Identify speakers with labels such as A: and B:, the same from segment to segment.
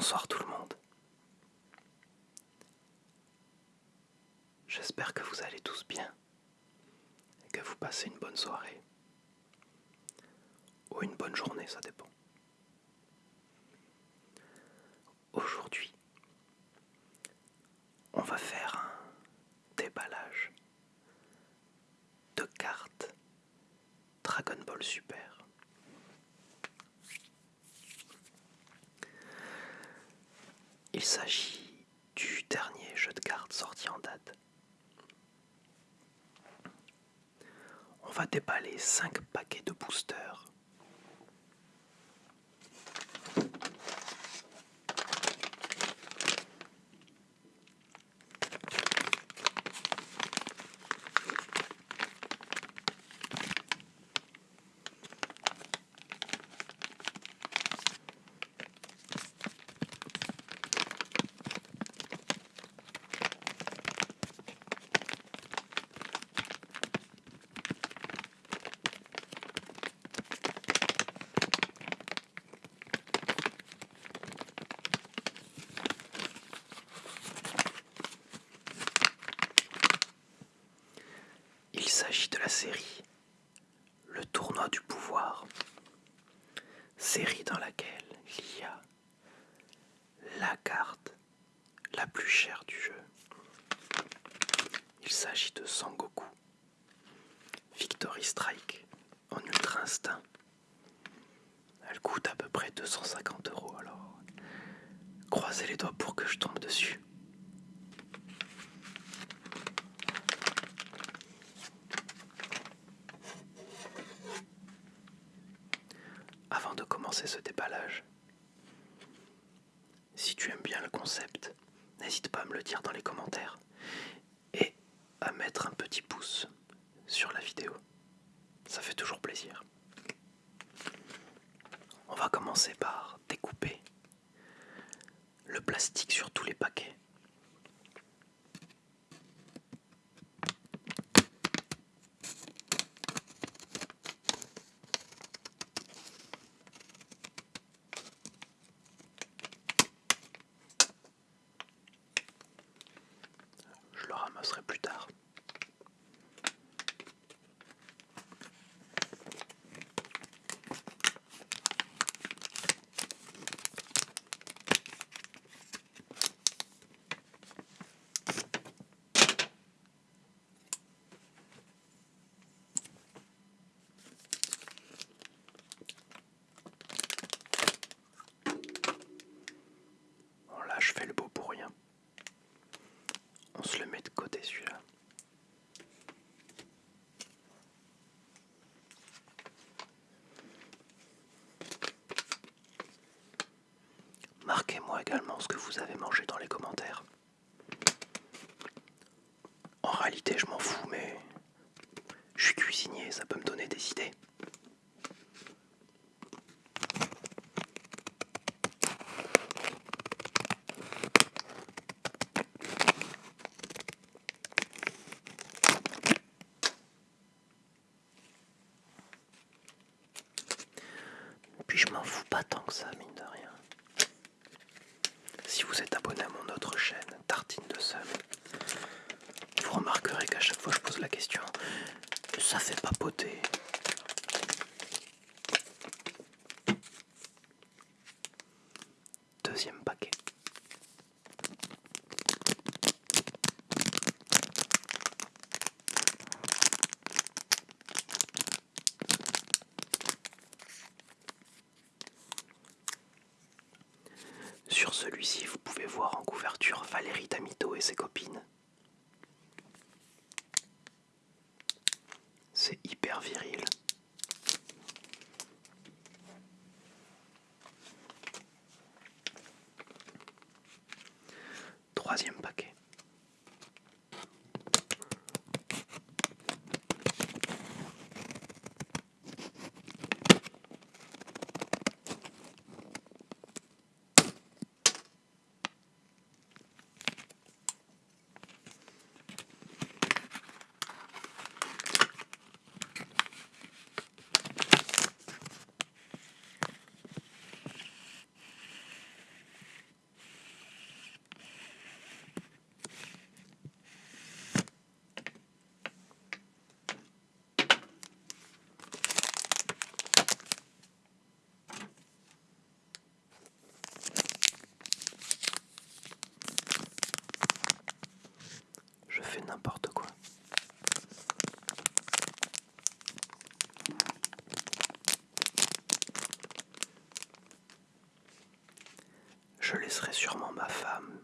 A: Bonsoir tout le monde. J'espère que vous allez tous bien et que vous passez une bonne soirée. Ou une bonne journée, ça dépend. Aujourd'hui, on va faire un déballage de cartes Dragon Ball Super. Il s'agit du dernier jeu de cartes sorti en date. On va déballer 5 paquets de boosters. Il s'agit de la série Le tournoi du pouvoir, série dans laquelle il y a la carte la plus chère du jeu. Il s'agit de Sangoku, Victory Strike en Ultra Instinct. Elle coûte à peu près 250 euros alors. Croisez les doigts pour que je tombe dessus. Avant de ce déballage, si tu aimes bien le concept, n'hésite pas à me le dire dans les commentaires et à mettre un petit pouce sur la vidéo. Ça fait toujours plaisir. On va commencer par découper le plastique sur tous les paquets. Je le ramasserai plus tard. Bon là je fais le beau pour rien. On se le met de côté celui-là. Marquez-moi également ce que vous avez mangé dans les commentaires. En réalité, je m'en fous, mais je suis cuisinier, ça peut me donner des idées. Puis je m'en fous pas tant que ça, mine de rien. Si vous êtes abonné à mon autre chaîne, Tartine de Seul, vous remarquerez qu'à chaque fois que je pose la question, ça fait papoter. Laisserai sûrement ma femme.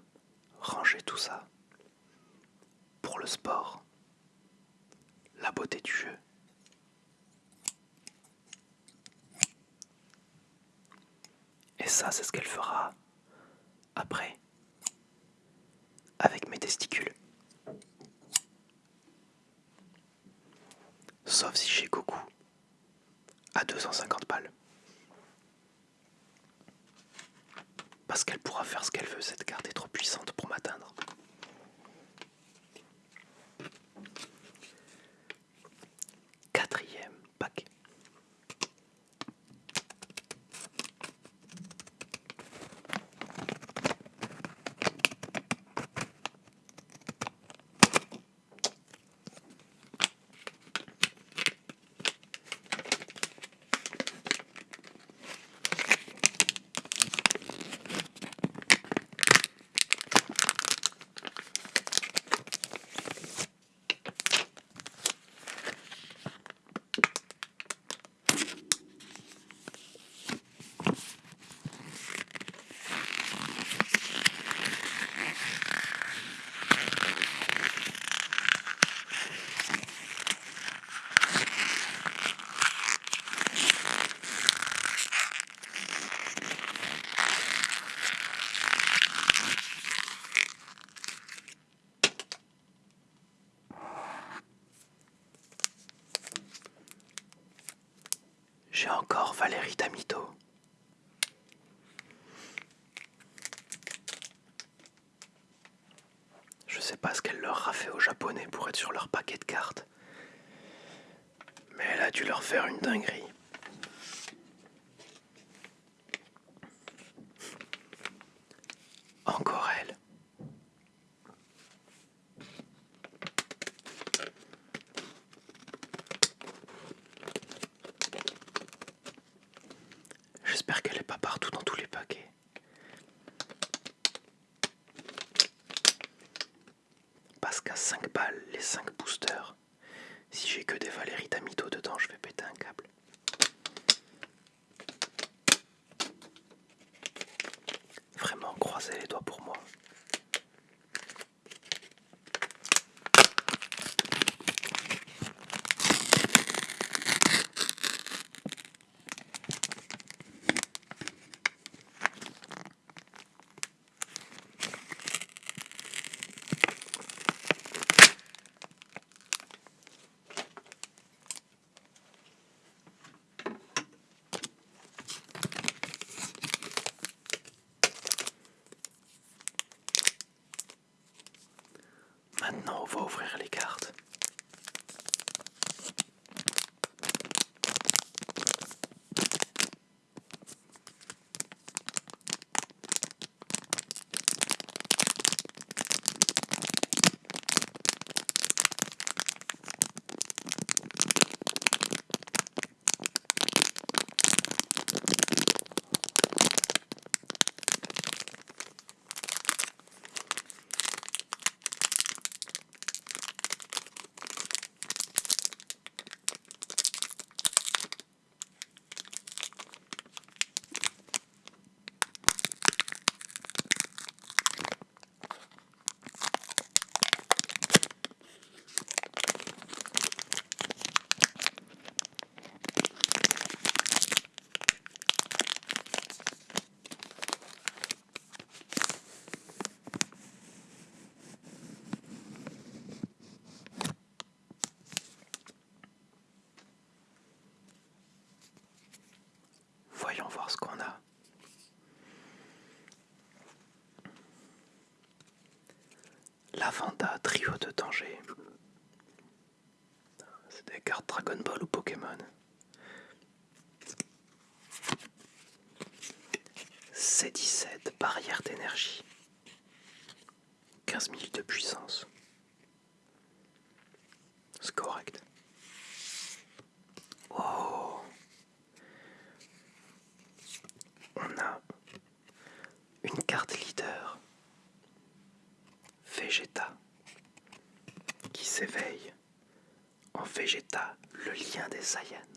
A: Ranger tout ça. Pour le sport, la beauté du jeu. Et ça, c'est ce qu'elle fera après, avec mes testicules. Sauf si j'ai Goku à 250 balles. Parce qu'elle pourra faire ce qu'elle veut, cette carte est trop puissante pour m'atteindre. Quatrième pack. J'ai encore Valérie Damito. Je sais pas ce qu'elle leur a fait aux japonais pour être sur leur paquet de cartes. Mais elle a dû leur faire une dinguerie. Maintenant, on cartes. Lavanda Trio de danger. C'est des cartes Dragon Ball ou Pokémon. C17 barrière d'énergie. 15 000 de puissance. C'est correct. Oh On a une carte leader. Vegeta. Qui s'éveille en Vegeta, le lien des Saiyans.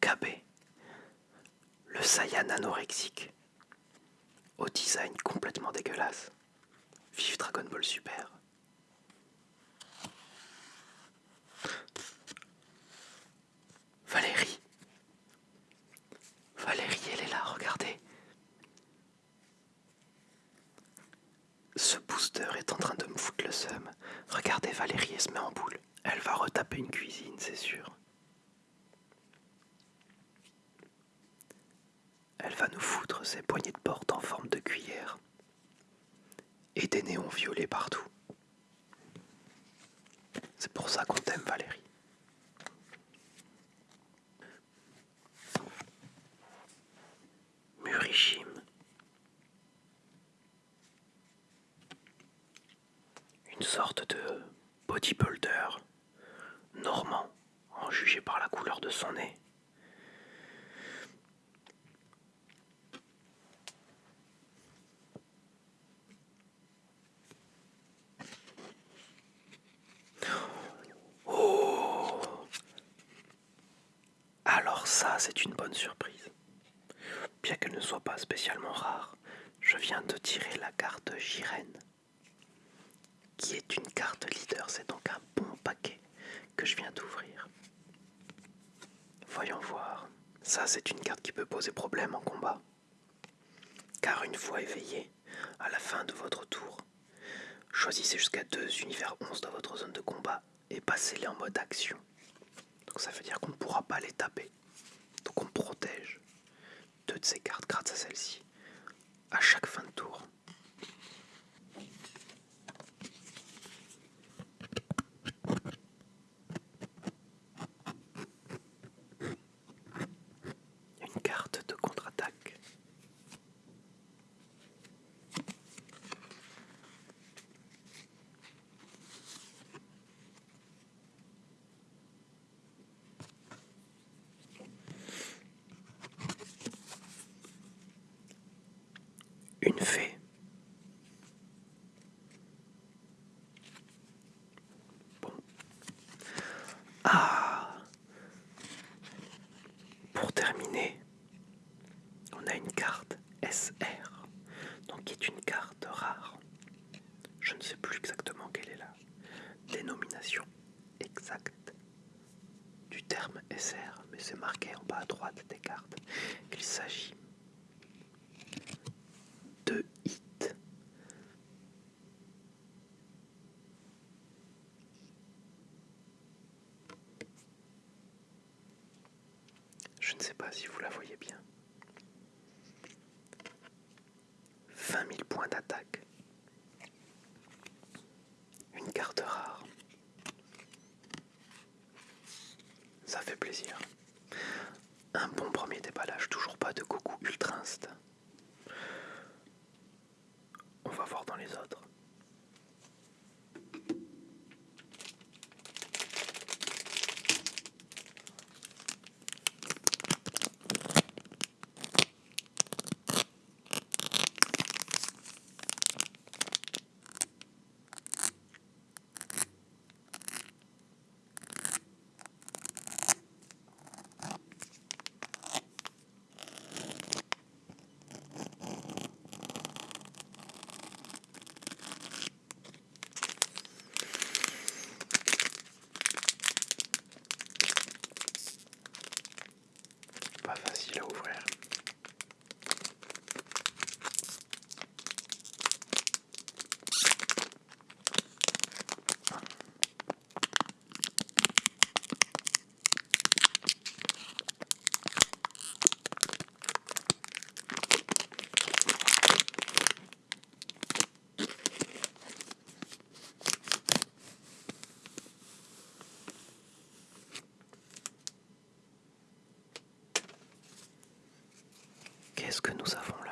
A: KB, le Saiyan anorexique, au design complètement dégueulasse. Vive Dragon Ball Super. Valérie. Valérie, elle est là, regardez. Ce booster est en train de me foutre le seum. Regardez, Valérie, elle se met en boule. Elle va retaper une cuisine, c'est sûr. Elle va nous foutre ses poignées de porte en forme de cuillère. Et des néons violets partout. C'est pour ça qu'on t'aime, Valérie. Murishim. Une sorte de bodybuilder normand, en jugé par la couleur de son nez. Oh Alors ça, c'est une bonne surprise. Bien qu'elle ne soit pas spécialement rare, je viens de tirer la carte Jiren, qui est une carte leader. C'est donc un bon paquet que je viens d'ouvrir. Voyons voir. Ça, c'est une carte qui peut poser problème en combat. Car une fois éveillé, à la fin de votre tour, choisissez jusqu'à deux univers 11 dans votre zone de combat et passez-les en mode action. Donc ça veut dire qu'on ne pourra pas les taper. Donc on protège deux de ces cartes grâce à celle-ci à chaque fin de tour. Une carte de contre-attaque. Une fée. Bon. Ah Pour terminer, on a une carte SR, donc qui est une carte rare. Je ne sais plus exactement quelle est la dénomination exacte du terme SR, mais c'est marqué en bas à droite des cartes qu'il s'agit de hit. Je ne sais pas si vous la voyez bien. 20 000 points d'attaque. Une carte rare. Ça fait plaisir. Un bon premier déballage, toujours pas de Goku Ultra Instinct. On va voir dans les autres. Pas facile à ouvrir. Qu'est-ce que nous avons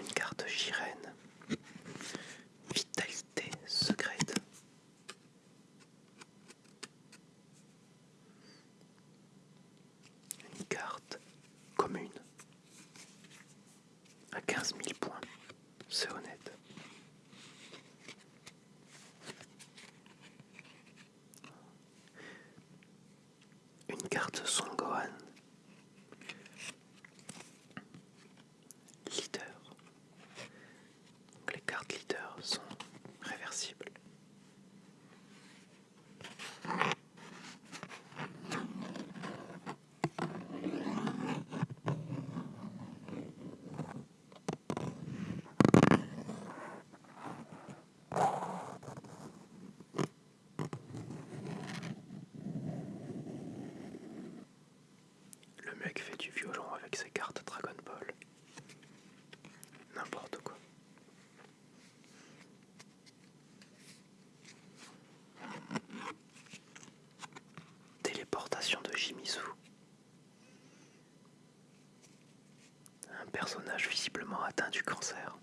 A: une carte Jiren. Vitalité secrète. Une carte commune. À 15 000 points. C'est honnête. Une carte Un personnage visiblement atteint du cancer.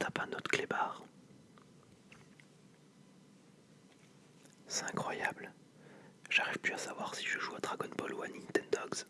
A: tape un autre clébard. C'est incroyable. J'arrive plus à savoir si je joue à Dragon Ball ou à Nintendogs.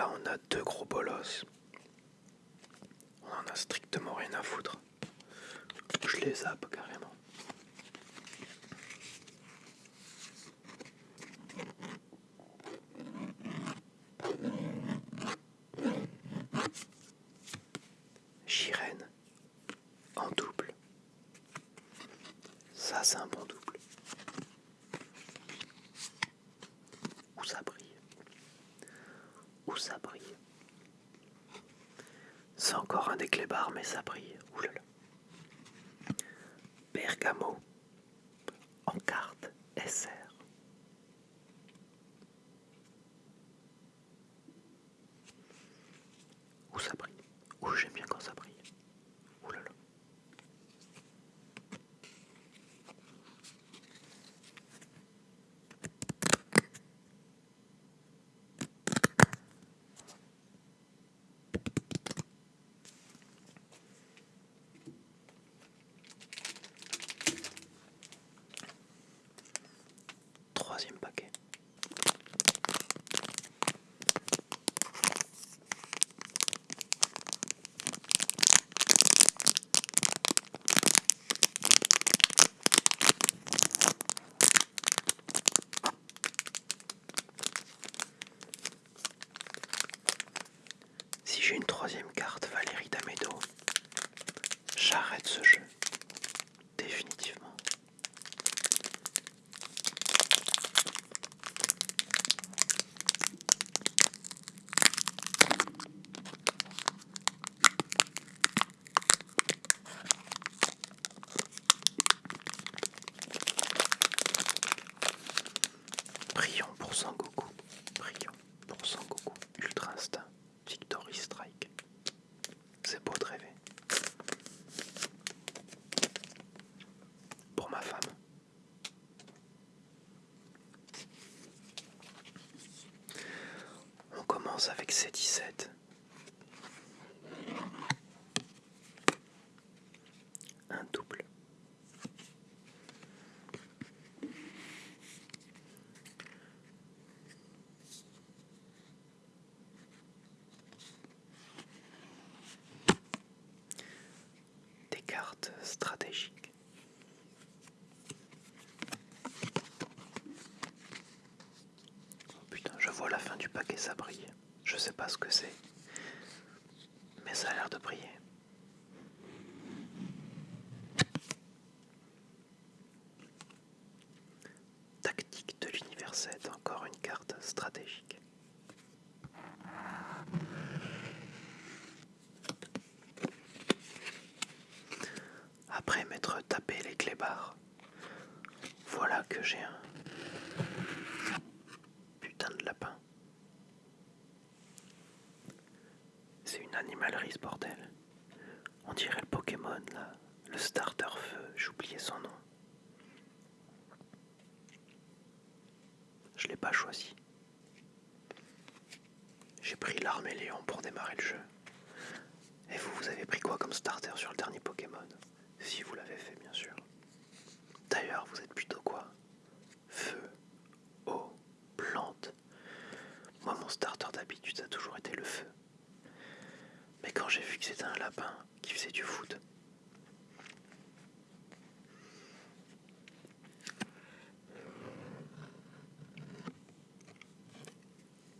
A: On a deux gros bolos. On en a strictement rien à foutre. Je les zappe. avec ses 17. C'est une animalerie ce bordel. On dirait le Pokémon là, le starter feu, j'oubliais son nom. Je l'ai pas choisi. J'ai pris l'arme et Léon pour démarrer le jeu. Et vous, vous avez pris quoi comme starter sur le dernier Pokémon? Si vous l'avez fait, bien sûr. D'ailleurs, vous êtes plutôt quoi? Feu, eau, plante. Moi, mon starter d'habitude, ça a toujours été le feu. Quand j'ai vu que c'était un lapin qui faisait du foot,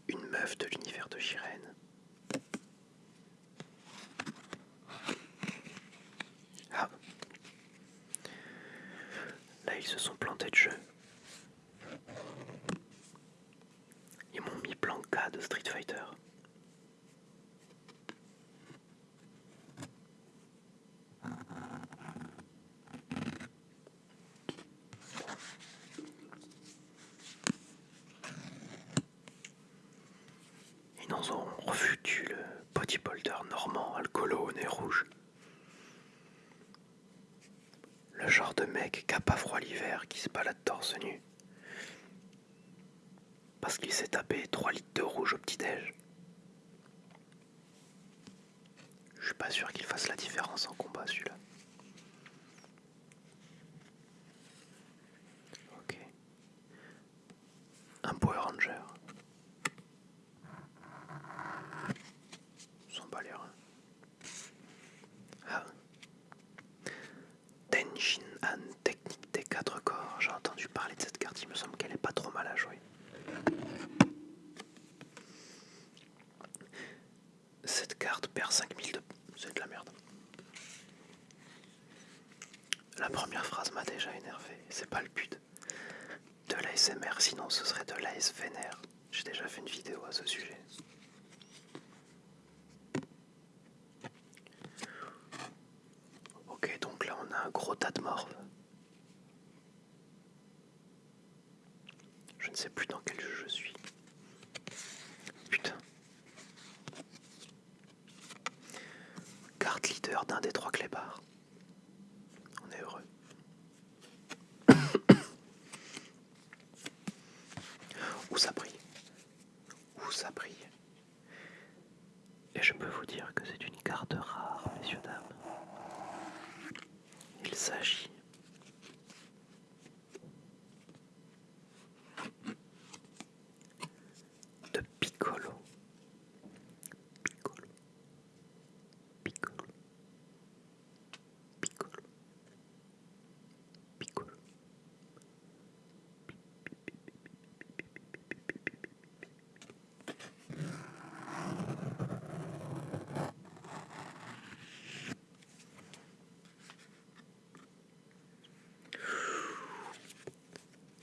A: une meuf de l'univers de Jirène. Ah. Là, ils se sont plantés de jeu. Nous ont refoutu le bodybuilder normand alcoolo au nez rouge. Le genre de mec qui a pas froid l'hiver, qui se balade torse nu. Parce qu'il s'est tapé 3 litres de rouge au petit-déj. Je suis pas sûr qu'il fasse la différence en combat celui-là. Ok. Un Power Ranger. S'en bat les reins. Ah. Tenshin Han, technique des quatre corps. J'ai entendu parler de cette carte, il me semble qu'elle est pas trop mal à jouer. Cette carte perd 5000 de... C'est de la merde. La première phrase m'a déjà énervé. C'est pas le but de l'ASMR, sinon ce serait de l'ASVNR. J'ai déjà fait une vidéo à ce sujet. Ok, donc là on a un gros tas de morves. Je ne sais plus dans quel jeu je suis. Putain. Carte leader d'un des trois clébards. On est heureux. Où ça brille Où ça brille Et je peux vous dire que c'est une carte rare, messieurs, dames. Il s'agit de Piccolo. Piccolo. Piccolo. Piccolo. Piccolo.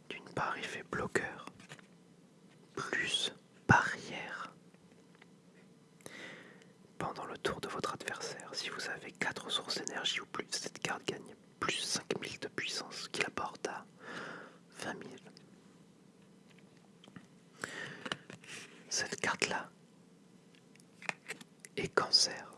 A: D'une part, il fait bloqueur, plus barrière. Pendant le tour de votre adversaire, si vous avez 4 sources d'énergie ou plus, cette carte gagne plus 5000 de puissance, qui la porte à 20 000. Cette carte-là est cancer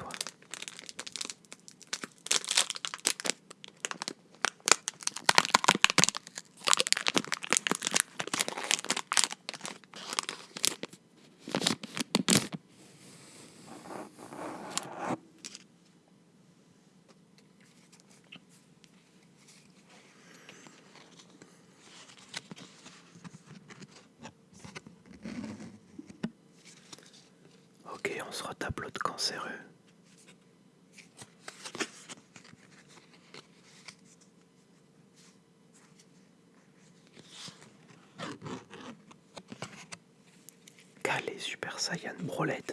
A: toi. Ok, on se retape de cancéreux. Brolette.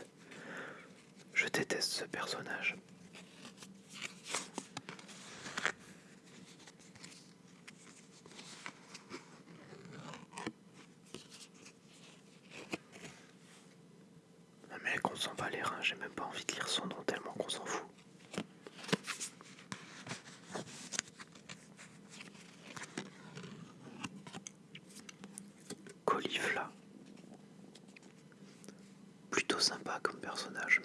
A: personnage.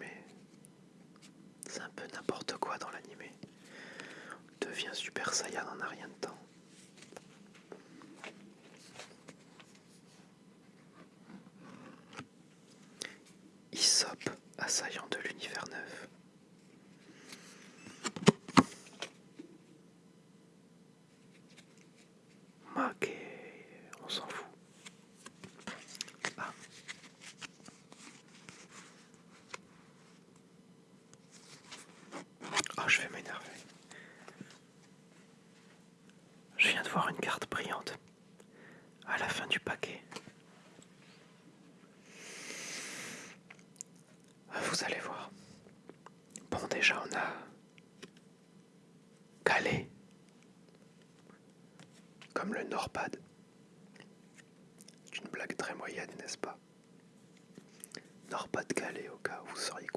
A: le Norpad. C'est une blague très moyenne, n'est-ce pas? Norpad Calais, au cas où vous seriez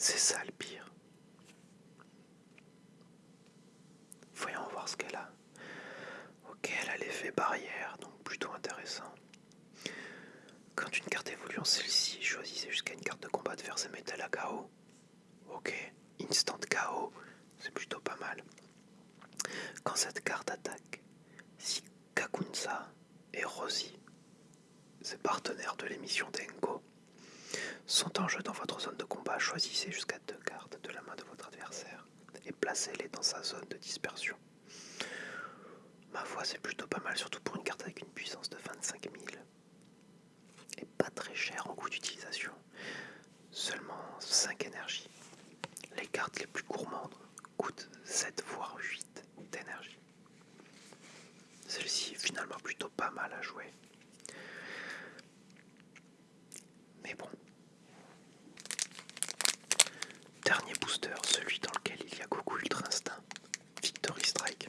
A: C'est ça le pire. Voyons voir ce qu'elle a. Ok, elle a l'effet barrière, donc plutôt intéressant. Quand une carte évolue en celle-ci, choisissez jusqu'à une carte de combat de faire ses métal à KO. Ok, instant KO, c'est plutôt pas mal. Quand cette carte attaque, si Kakunsa et Rosie, ses partenaires de l'émission Denko, sont en jeu dans votre zone de combat. Choisissez jusqu'à deux cartes de la main de votre adversaire et placez-les dans sa zone de dispersion. Ma foi, c'est plutôt pas mal, surtout pour une carte avec une puissance de 25 000. Et pas très cher en coût d'utilisation. Seulement 5 énergies. Les cartes les plus gourmandes coûtent 7 voire 8 d'énergie. Celle-ci est finalement plutôt pas mal à jouer. Mais bon, Dernier booster, celui dans lequel il y a Goku Ultra Instinct. Victory Strike.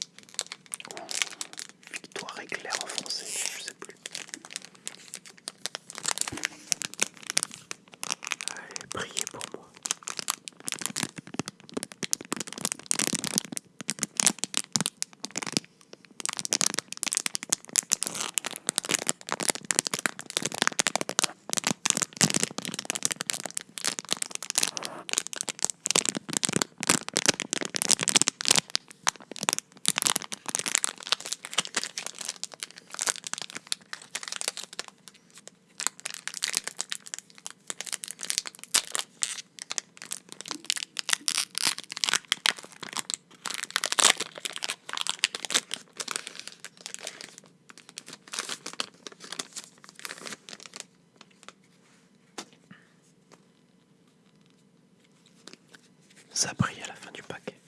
A: Ou victoire éclair en français, je sais plus. Allez, priez pour moi. Ça brille à la fin du paquet.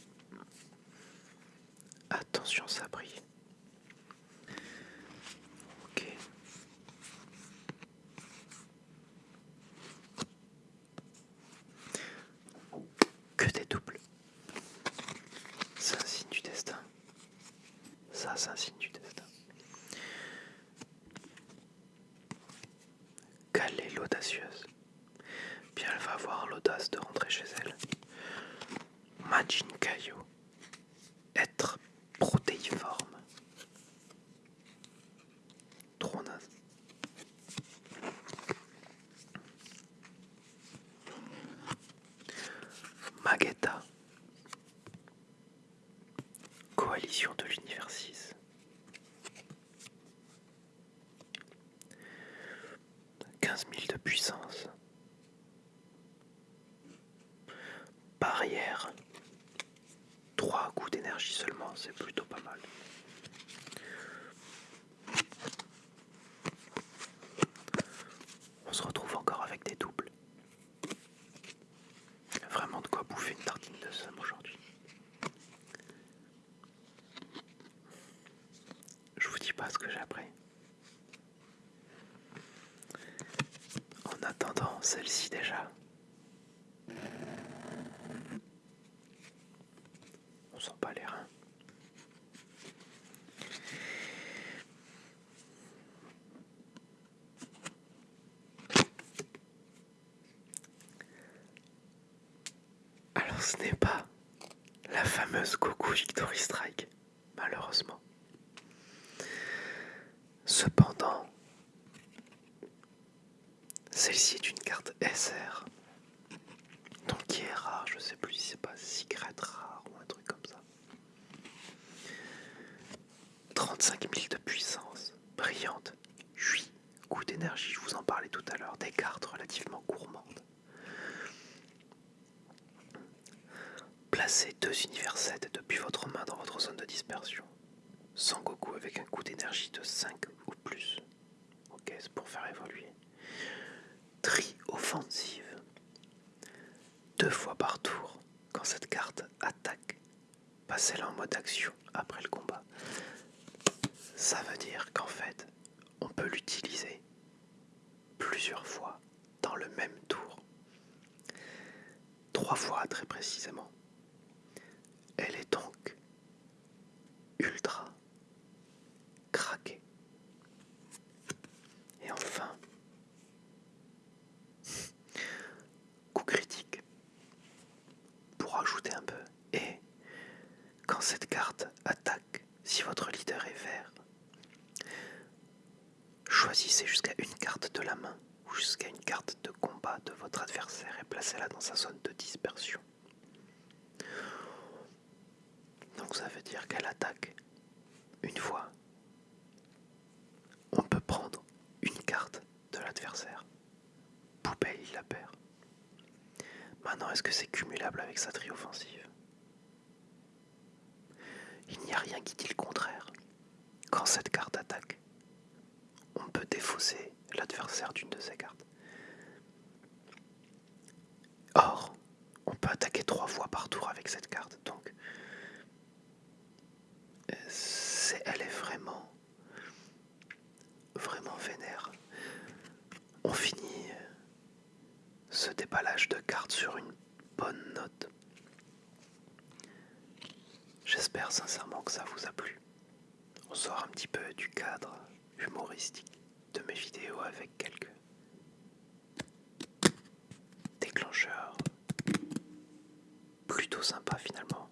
A: Attention, ça brille. Ok. Que des doubles. C'est un signe du destin. Ça, c'est un signe du destin. Quelle est l'audacieuse Bien, elle va avoir l'audace de rentrer chez elle. Majin Kaio. Être protéiforme. Trop naze. Magetta. Coalition de l'univers 6. Quinze mille de puissance. Barrière. Trois coups d'énergie seulement, c'est plutôt pas mal. On se retrouve encore avec des doubles. Vraiment de quoi bouffer une tartine de somme aujourd'hui. Je vous dis pas ce que j'ai appris. En attendant, celle-ci déjà. On sent pas les reins. Alors ce n'est pas la fameuse Goku Victory Strike, malheureusement. Cependant, celle-ci est une carte SR, donc qui est rare, je sais plus si c'est pas secret rare ou un truc comme ça. 35 000 de puissance, brillante, 8 coups d'énergie, je vous en parlais tout à l'heure, des cartes relativement gourmandes. Placez deux univers 7 depuis votre main dans votre zone de dispersion. Sans Goku avec un coup d'énergie de 5 ou plus. Ok, c'est pour faire évoluer. Tri offensive. Deux fois par tour, quand cette carte attaque, passez-la en mode action après le combat. Ça veut dire qu'en fait, on peut l'utiliser plusieurs fois dans le même tour. Trois fois très précisément. Elle est donc ultra craquée. Et enfin, coup critique pour ajouter un peu. Et quand cette carte attaque, si votre leader est vert, choisissez jusqu'à une carte de la main ou jusqu'à une carte de combat de votre et placez-la dans sa zone de dispersion. Donc ça veut dire qu'elle attaque une fois. On peut prendre une carte de l'adversaire. Poupée, il la perd. Maintenant, est-ce que c'est cumulable avec sa tri offensive il n'y a rien qui dit le contraire. Quand cette carte attaque, on peut défausser l'adversaire d'une de ses cartes. Or, on peut attaquer trois fois par tour avec cette carte, donc elle est vraiment, vraiment vénère. On finit ce déballage de cartes sur une bonne note. J'espère sincèrement que ça vous a plu. On sort un petit peu du cadre humoristique de mes vidéos avec quelques déclencheurs plutôt sympas finalement.